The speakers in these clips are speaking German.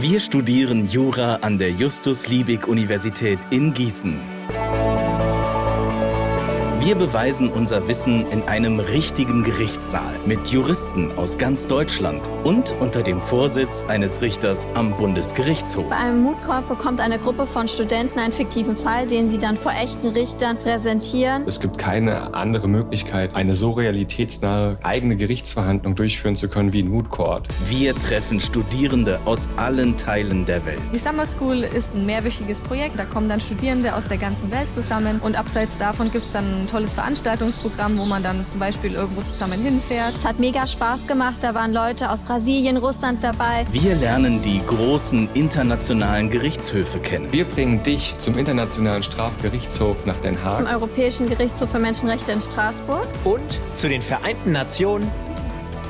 Wir studieren Jura an der Justus-Liebig-Universität in Gießen. Wir beweisen unser Wissen in einem richtigen Gerichtssaal mit Juristen aus ganz Deutschland und unter dem Vorsitz eines Richters am Bundesgerichtshof. Bei einem Moot Court bekommt eine Gruppe von Studenten einen fiktiven Fall, den sie dann vor echten Richtern präsentieren. Es gibt keine andere Möglichkeit, eine so realitätsnahe eigene Gerichtsverhandlung durchführen zu können wie in Moot Court. Wir treffen Studierende aus allen Teilen der Welt. Die Summer School ist ein mehrwöchiges Projekt. Da kommen dann Studierende aus der ganzen Welt zusammen und abseits davon gibt es dann ein tolles Veranstaltungsprogramm, wo man dann zum Beispiel irgendwo zusammen hinfährt. Es hat mega Spaß gemacht. Da waren Leute aus Brasilien, Russland dabei. Wir lernen die großen internationalen Gerichtshöfe kennen. Wir bringen dich zum Internationalen Strafgerichtshof nach Den Haag. Zum Europäischen Gerichtshof für Menschenrechte in Straßburg. Und zu den Vereinten Nationen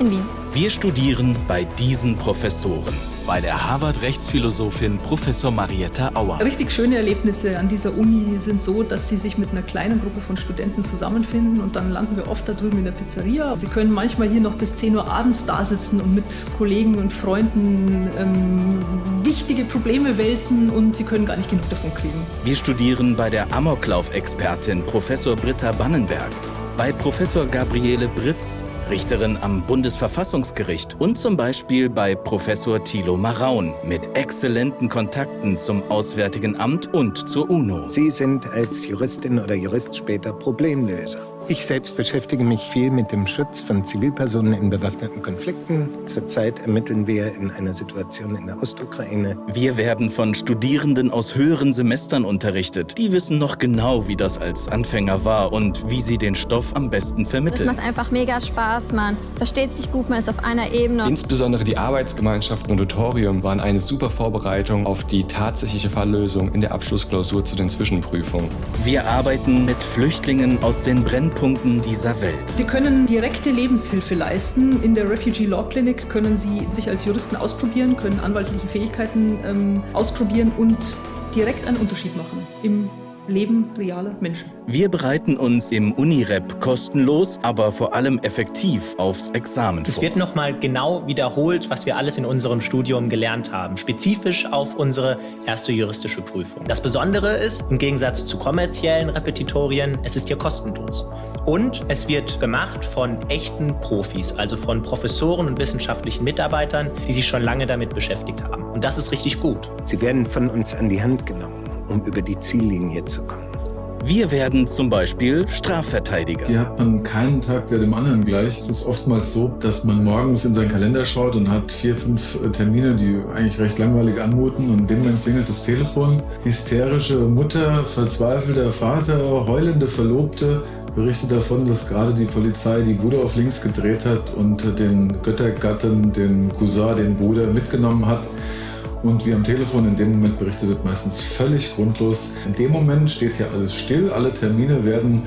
in Wien. Wir studieren bei diesen Professoren. Bei der Harvard-Rechtsphilosophin Professor Marietta Auer. Richtig schöne Erlebnisse an dieser Uni sind so, dass sie sich mit einer kleinen Gruppe von Studenten zusammenfinden und dann landen wir oft da drüben in der Pizzeria. Sie können manchmal hier noch bis 10 Uhr abends da sitzen und mit Kollegen und Freunden ähm, wichtige Probleme wälzen und sie können gar nicht genug davon kriegen. Wir studieren bei der Amoklauf-Expertin Professor Britta Bannenberg bei Professor Gabriele Britz, Richterin am Bundesverfassungsgericht und zum Beispiel bei Professor Thilo Maraun mit exzellenten Kontakten zum Auswärtigen Amt und zur UNO. Sie sind als Juristin oder Jurist später Problemlöser. Ich selbst beschäftige mich viel mit dem Schutz von Zivilpersonen in bewaffneten Konflikten. Zurzeit ermitteln wir in einer Situation in der Ostukraine. Wir werden von Studierenden aus höheren Semestern unterrichtet. Die wissen noch genau, wie das als Anfänger war und wie sie den Stoff am besten vermitteln. Es macht einfach mega Spaß, man versteht sich gut, man ist auf einer Ebene. Insbesondere die Arbeitsgemeinschaften und Tutorium waren eine super Vorbereitung auf die tatsächliche Falllösung in der Abschlussklausur zu den Zwischenprüfungen. Wir arbeiten mit Flüchtlingen aus den Brennpunkten Brennpunkten dieser Welt. Sie können direkte Lebenshilfe leisten. In der Refugee Law Clinic können Sie sich als Juristen ausprobieren, können anwaltliche Fähigkeiten ähm, ausprobieren und direkt einen Unterschied machen im Leben realer Menschen. Wir bereiten uns im Unirep kostenlos, aber vor allem effektiv aufs Examen vor. Es wird nochmal genau wiederholt, was wir alles in unserem Studium gelernt haben, spezifisch auf unsere erste juristische Prüfung. Das Besondere ist, im Gegensatz zu kommerziellen Repetitorien, es ist hier kostenlos. Und es wird gemacht von echten Profis, also von Professoren und wissenschaftlichen Mitarbeitern, die sich schon lange damit beschäftigt haben. Und das ist richtig gut. Sie werden von uns an die Hand genommen um über die Ziellinie zu kommen. Wir werden zum Beispiel Strafverteidiger. Hier hat man keinen Tag, der dem anderen gleicht. Es ist oftmals so, dass man morgens in seinen Kalender schaut und hat vier, fünf Termine, die eigentlich recht langweilig anmuten und in dem Moment klingelt das Telefon. Hysterische Mutter, verzweifelter Vater, heulende Verlobte berichtet davon, dass gerade die Polizei die Bude auf links gedreht hat und den Göttergatten, den Cousin, den Bruder mitgenommen hat. Und wie am Telefon in dem Moment berichtet wird, meistens völlig grundlos. In dem Moment steht hier alles still, alle Termine werden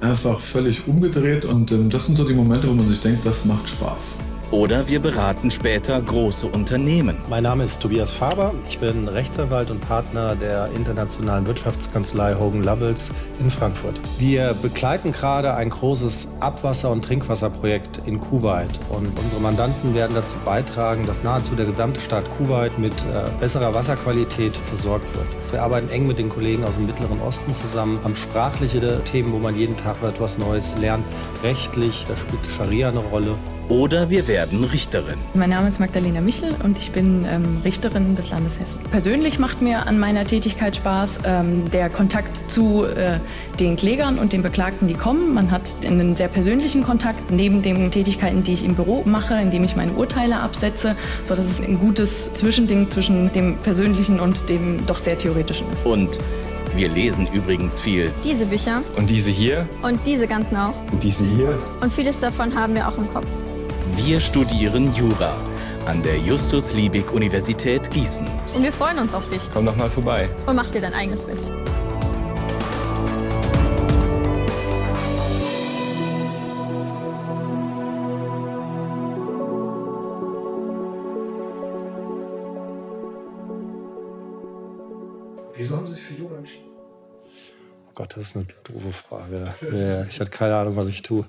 einfach völlig umgedreht und ähm, das sind so die Momente, wo man sich denkt, das macht Spaß. Oder wir beraten später große Unternehmen. Mein Name ist Tobias Faber. Ich bin Rechtsanwalt und Partner der internationalen Wirtschaftskanzlei Hogan Lovells in Frankfurt. Wir begleiten gerade ein großes Abwasser- und Trinkwasserprojekt in Kuwait. Und unsere Mandanten werden dazu beitragen, dass nahezu der gesamte Staat Kuwait mit äh, besserer Wasserqualität versorgt wird. Wir arbeiten eng mit den Kollegen aus dem Mittleren Osten zusammen, haben sprachliche Themen, wo man jeden Tag etwas Neues lernt. Rechtlich, da spielt Scharia eine Rolle. Oder wir werden Richterin. Mein Name ist Magdalena Michel und ich bin ähm, Richterin des Landes Hessen. Persönlich macht mir an meiner Tätigkeit Spaß ähm, der Kontakt zu äh, den Klägern und den Beklagten, die kommen. Man hat einen sehr persönlichen Kontakt neben den Tätigkeiten, die ich im Büro mache, indem ich meine Urteile absetze, sodass es ein gutes Zwischending zwischen dem Persönlichen und dem doch sehr Theoretischen ist. Und wir lesen übrigens viel. Diese Bücher. Und diese hier. Und diese ganzen auch. Und diese hier. Und vieles davon haben wir auch im Kopf. Wir studieren Jura an der Justus-Liebig-Universität Gießen. Und wir freuen uns auf dich. Komm doch mal vorbei. Und mach dir dein eigenes Bild. Wieso haben Sie sich für Jura entschieden? Oh Gott, das ist eine doofe Frage. ich hatte keine Ahnung, was ich tue.